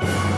Bye.